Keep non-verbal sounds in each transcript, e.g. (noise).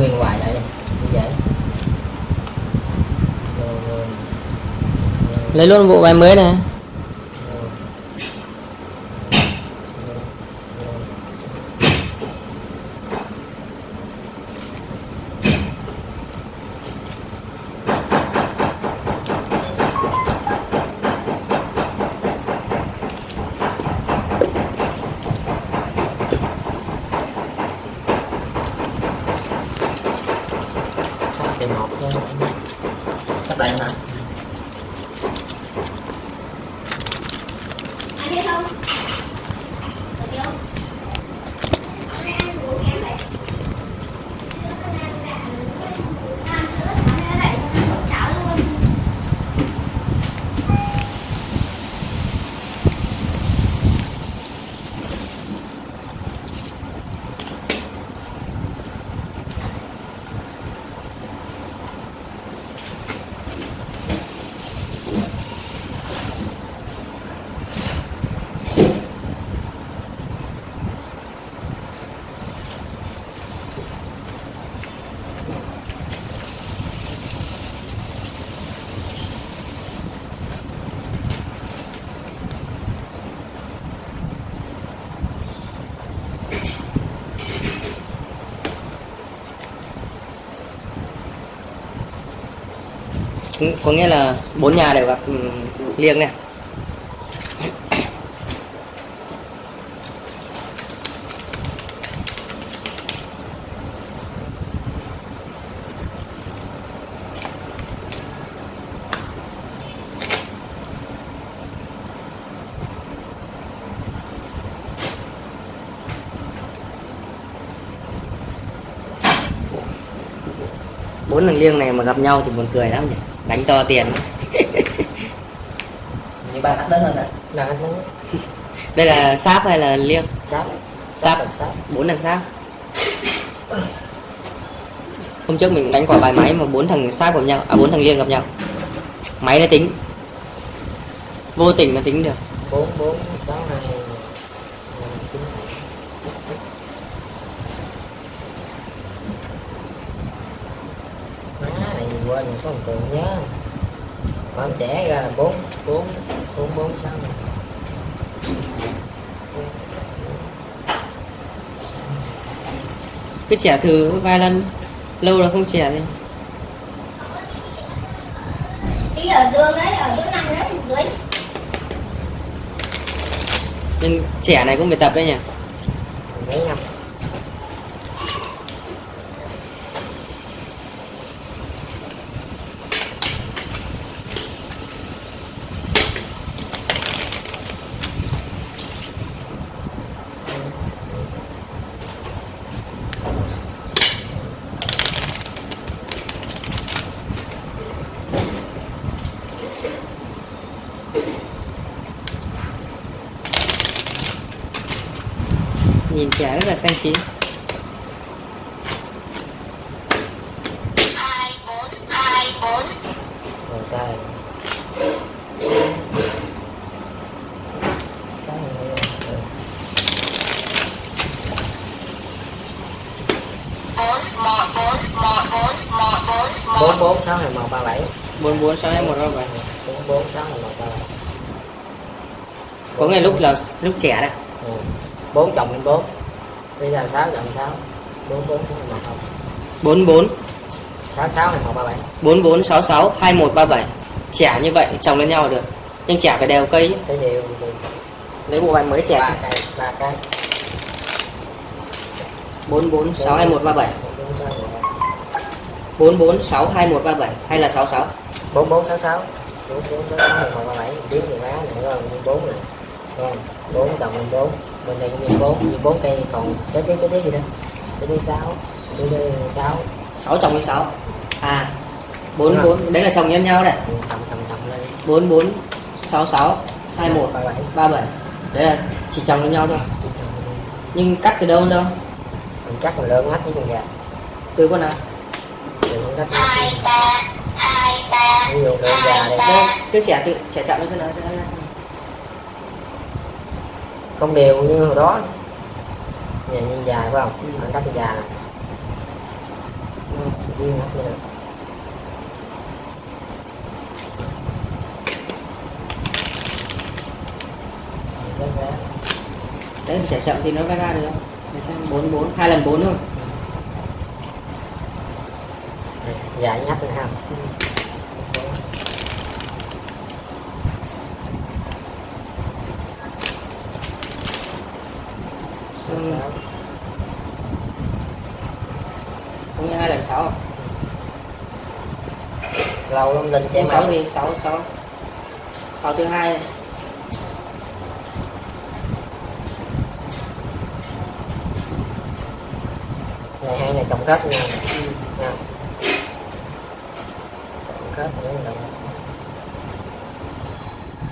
nguyên hoài lại đi dễ lấy luôn bộ bài mới này sắp tìm một nha sắp lại hả Ăn hết không? Được chưa? Hôm nay ăn uống kém vậy. Sữa con ăn đã ăn sữa ăn ra vậy cháo luôn. Cũng- có nghĩa là bốn nhà đều gặp ừ, liêng này. Bốn thằng liêng này mà gặp nhau thì buồn cười lắm nhỉ? Đánh to tiền. (laughs) Như ba khách đến hơn nè là khách đến (laughs) đây là sáp hay là liêng đồng sắp bốn thằng sáp. Hôm trước mình đánh quả bài máy mà bốn thằng sáp gặp nhau à bốn thằng liêng gặp nhau. Máy nó tính. Vô tình nó tính được. Bốn bốn sáu hai chín má này quên một số tượng nhớ con trẻ ra là bốn bốn bốn bốn sáu. Cứ trẻ thử vài lần lâu là không trẻ Đi. Ở giường đấy, ở chỗ nằm đấy, dưới. nên trẻ này cũng phải tập đấy nhỉ? Mấy năm nhìn trẻ rất là xanh chín Hai bốn, hai bốn. rồi sai. Bốn, bốn, sáu hai một ba bảy bốn bốn sáu hai một ba bảy bốn bốn sáu hai một ba bảy có ngày lúc là lúc trẻ đây Ừ. bốn chồng lên bốn bây giờ sáu chồng sáu. Bốn bốn sáu hai một không. Bốn bốn. Sáu sáu hai một ba bảy. Bốn bốn sáu sáu hai một ba bảy. Trẻ như vậy chồng lên nhau là được. Nhưng trẻ phải đều cây. Điều thì lấy bộ bài mới ba cái ba bốn bốn sáu hai một ba bảy. Hay là sáu sáu? Bốn bốn sáu sáu. Bốn bốn sáu sáu hai một ba bảy. Biết thì má này rồi nguyên bốn. Này Đúng không? bốn chồng lên bốn bên đây cũng nguyên bốn như bốn cây còn cái cái cái cái gì đó? Cái cái sáu cái cái sáu. Sáu chồng với sáu? À bốn bốn đấy là chồng nhân nhau này. Ừ, bốn bốn sáu sáu hai một ba bảy. ba bảy. Đấy là chỉ chồng lên nhau thôi. Nhưng cắt từ đâu đâu? Mình cắt mình lớn mắt với con gà từ con nào Hai ba, hai ba. ví dụ lượng gà này Đây, cứ trẻ tự trẻ chậm lên cho nó cho nó không đều như hồi đó. Nhà nhìn dài phải không? Anh cắt này viên hết được. Là- đấy mình sẽ chậm thì nó mới ra được. Để xem bốn bốn hai lần bốn thôi. Dài nhắc nữa ha Ừ. cũng như hai lần sáu lâu lắm lên chém sáu thì sáu sáu. Sáu thứ hai. Ngày hai này cộng kết nha cộng kết nữa là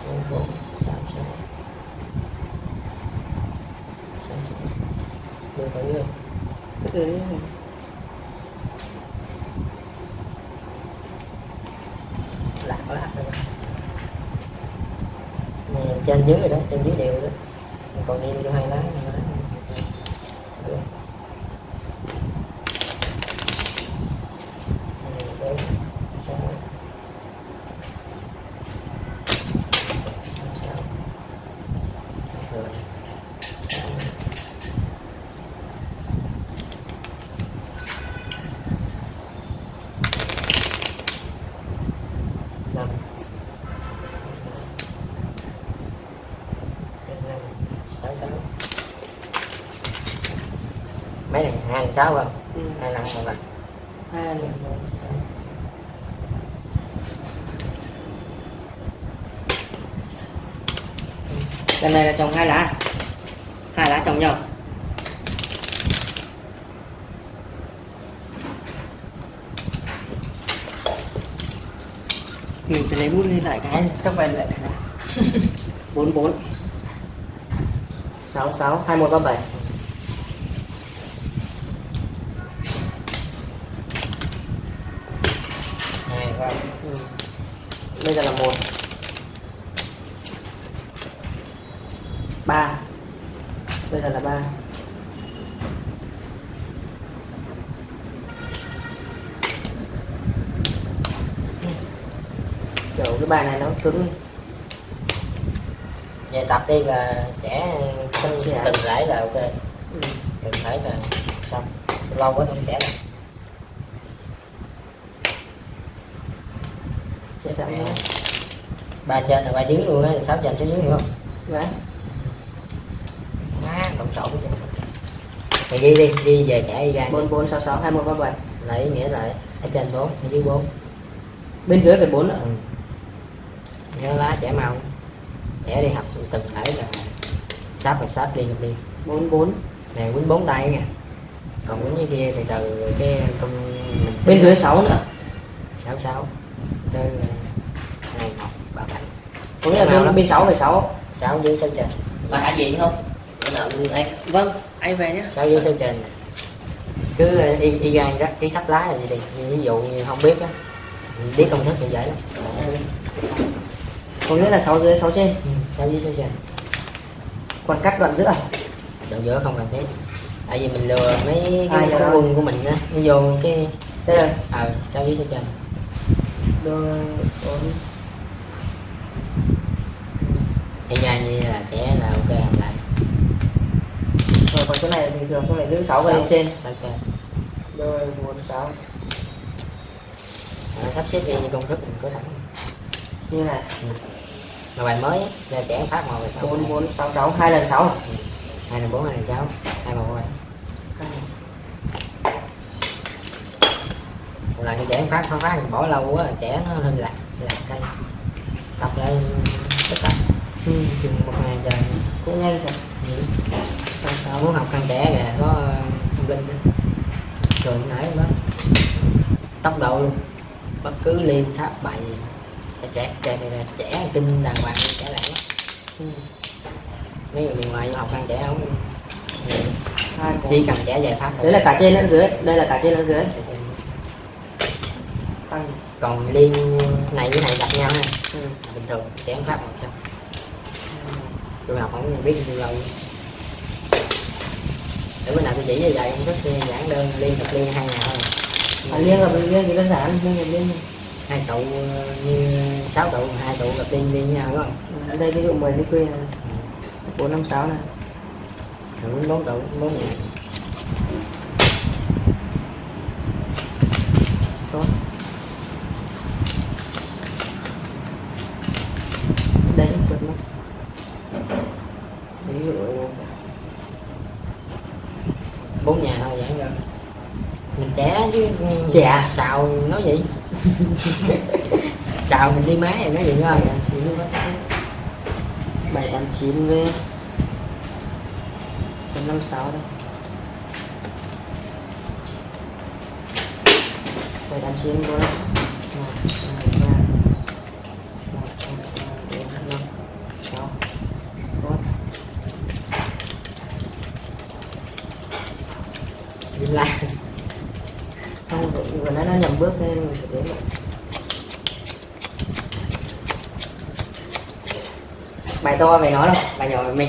bốn bốn sáu sáu đưa thử đi cứ từ đấy lạc lạc rồi này trên dưới rồi đó trên dưới đều rồi đó còn đi cho hai lá Thank you. Được. Hai, bốn, sáu. Sáu, sáu. Rồi. Sáu. năm năm sáu sáu mấy này hai lần sáu không? Ừ. hai lần một lần hai lần lần này là trồng hai lá hai lá trồng nhau. Mình phải lấy bút lên lại cái chắc về lại (laughs) bốn bốn. Sáu sáu hai một ba bảy bây giờ là một. Ba. Bây giờ là ba. Kiểu cái bài này nó cứng về tập đi là trẻ từng, từng rễ là ok. Từng rễ là xong. lâu quá không trẻ đâu chậm nhé ba trên là ba dưới luôn á sáu trên sáu dưới hiểu không? Đấy má lộn xộn chứ thì ghi đi ghi về trẻ đi. Ra bốn bốn sáu sáu hai một ba bảy ý nghĩa là ở trên bốn ở dưới bốn. Bên dưới phải bốn nữa ừ. nhớ lá trẻ mau. Trẻ đi học từng thể là sáp một sáp liên liên bốn bốn. Này quýnh bốn tay nha. Còn quýnh như kia thì từ cái công mình bên dưới sáu nữa. Sáu sáu. Tới một ba bảy có nghĩa là bên sáu phải sáu. Sáu dưới sáu trên và hả gì không? Bữa nào anh vâng anh về nhé sáu dưới trên này. cứ ờ, y y gan đó cái sách lá gì đi ví dụ như không biết á. Biết công thức thì dễ lắm. Có nghĩa là sáu dưới sáu trên. Ừ, sáu dưới sáu trên còn cắt đoạn giữa đoạn giữa không cần thiết tại vì mình lừa mấy À, cái rồi. quân của mình á. Nó vô cái đây là ờ sáu dưới trên đôi bốn y gan như là trẻ là ok làm lại. Rồi còn chỗ này bình thường chỗ này giữ sáu về Sáu. lên trên trên đôi bốn sáu. Ờ, sắp xếp đi như công thức mình có sẵn. Như này. Mà bài mới á, là trẻ phát một bài sáu. Bốn bốn sáu sáu. Hai lần sáu. Hai là bốn hai là sáu. Hai một bài một lần trẻ phát phát phát bỏ lâu quá trẻ nó hơi lạc lạc cây tập lại tất cả chừng một ngày trời cũng thật ừ. sáu sáu muốn học căn trẻ kìa có thông linh đó. rồi nãy đó tốc độ luôn bất cứ liên sáp bài gì. trẻ trẻ trẻ trẻ, kinh đàng hoàng trẻ lẻ lắm ừ. mấy người miền ngoài học căn trẻ không chỉ cần trẻ giải pháp đấy là cả trên lẫn dưới đây là cả trên lẫn dưới còn liên này với này gặp nhau ha ừ. bình thường trẻ pháp một trăm tôi học không biết bao lâu để bữa nào tôi chỉ cho dạy công thức giảng đơn liên tập liên hai ngày thôi. À, liên gặp liên thì đơn giản liên liên. Hai tụ ờ, như sáu tụ hai tụ gặp liên liên nhau đúng không? Ở đây ví dụ 10 cái quy bốn năm sáu này. Bốn tụ bốn nhà số đây cũng vượt mất ví dụ bốn nhà thôi vậy rồi mình trẻ chứ Trẻ. xào nói gì xào mình đi má rồi nói gì thôi bảy tám chín với bảy tám chín với bốn năm sáu đây bảy tám chín bốn một, hai, ba. Một, hai, ba, bốn, năm, sáu. Bốn dừng lại không, vừa vừa nãy nó nhầm bước nên mình phải đến lại bài to về nó đâu bài nhỏ mình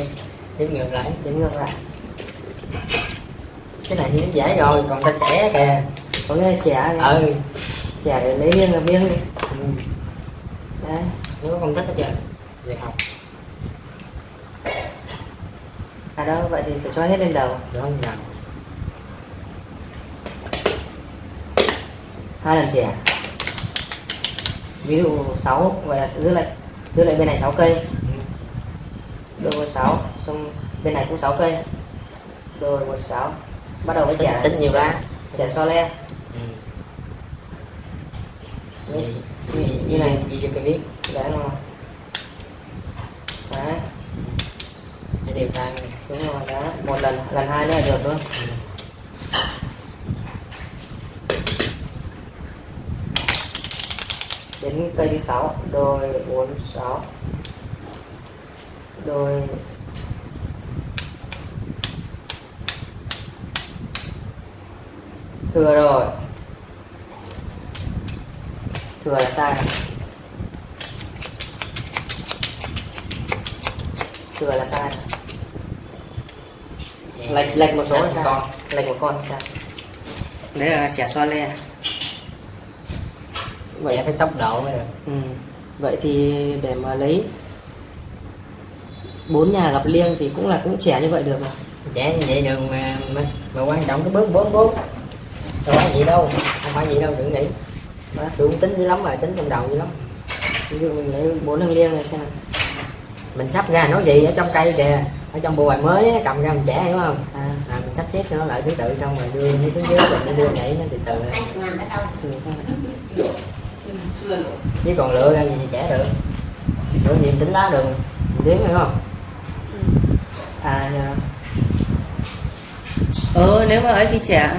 đếm ngược lại đến ngược lại. Cái này thì nó dễ rồi còn ta trẻ kìa. Có nghe trẻ này ừ. Trẻ để lấy riêng là riêng đi. Ừ. đấy nếu công thức hết trơn về học à đâu vậy thì phải cho hết lên đầu. Được không nào hai lần trẻ ví dụ 6 vậy là sẽ giữ lại giữ lại bên này 6 cây. Đôi với 6 xong bên này cũng 6 cây. Đôi với 6 bắt đầu với trẻ tính nhiều lá. trẻ so le. Ừ. như, như, như, như này. gì cho cái viết đấy mà đấy. Để điều tay mình. đúng rồi đó một lần lần hai nữa là được thôi đến cây thứ sáu. Đôi bốn sáu đôi thừa rồi. Thừa là sai. Thừa là sai. Vậy. lệch lệch một số là sai con. Lệch một con sai đấy là xẻ xoa le. Vậy phải tốc độ mới được. Ừ. Vậy thì để mà lấy bốn nhà gặp liêng thì cũng là cũng trẻ như vậy được mà. trẻ như vậy được mà mà, mà quan trọng cái bước bốn bước đâu phải gì đâu không phải gì đâu đừng nghĩ. Đó. tôi cũng tính dữ lắm rồi tính trong đầu dữ lắm. Ví dụ mình lấy bốn thằng liêng này xem. mình sắp ra nói gì ở trong cây kìa ở trong bộ bài mới á, cầm ra mình trẻ hiểu không? À, à, mình sắp xếp cho nó lại thứ tự xong rồi đưa nó xuống dưới rồi nó đưa nhảy nó từ từ. Chứ còn lựa ra gì thì trẻ được. Lựa gì tính lá đường đếm hiểu không À nhờ. Ờ nếu mà ấy thì trẻ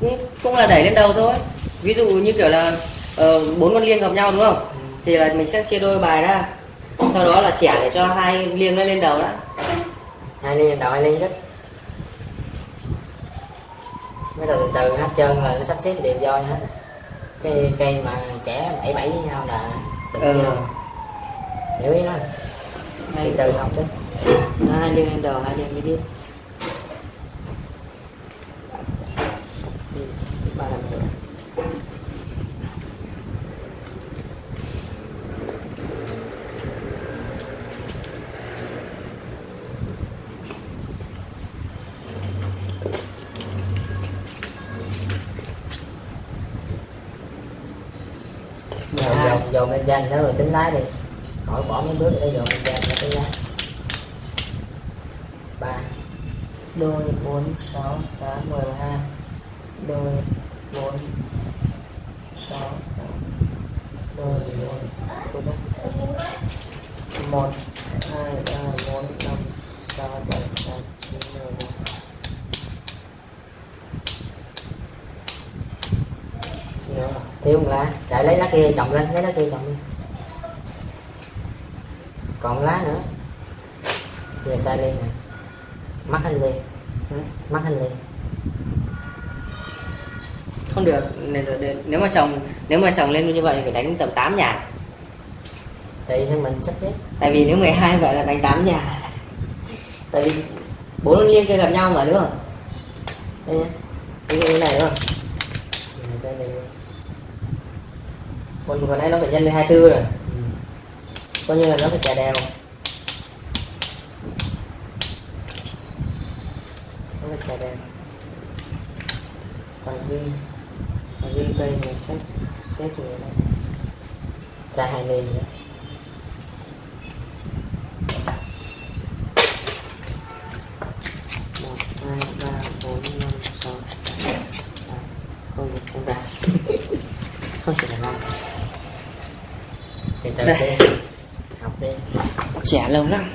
cũng cũng là đẩy lên đầu thôi. Ví dụ như kiểu là ờ, bốn con liêng gặp nhau đúng không? Thì là mình sẽ chia đôi bài ra. Sau đó là trẻ để cho hai liêng nó lên đầu đã. hai ly đầu hai ly đó bắt đầu từ từ hết trơn là nó sắp xếp đều do hết cái cây mà trẻ bảy bảy với nhau là nhau hiểu ý nó từ từ học chứ nó hai đường lên hai đường lên. Đi, dồn dồn lên danh đó rồi tính lái đi khỏi bỏ mấy bước ở đây dồn lên danh nó tính lái ba đôi bốn, sáu, tám, mười hai. Đôi bốn, sáu, tám. Đôi bốn cô giác một, hai, ba, bốn, năm, sáu, bảy, tám, chín, mười một. Hiểu không? thiếu một lá. Chạy lấy lá kia, chồng lên. Lấy lá kia chồng lên còn lá nữa. Về sai liên này mắt hành liên Ừ. mắt hành liên không được nếu, mà chồng nếu mà chồng lên như vậy phải đánh tầm 8 nhà. Tùy theo mình sắp xếp tại vì nếu 12 vậy là đánh 8 nhà. Tại vì bốn liên kia gặp nhau mà đúng không? Đây nhá. Như này đúng không? Còn còn nãy nó phải nhân lên 24 rồi. Ừ. coi như là nó phải trả đều phải trả đều còn duy còn duy cây này xếp xếp thì nó xa hai ly nữa. Một hai ba bốn năm sáu. Tám không được không đạt (laughs) không chỉ là năm từ từ học đi trẻ lâu lắm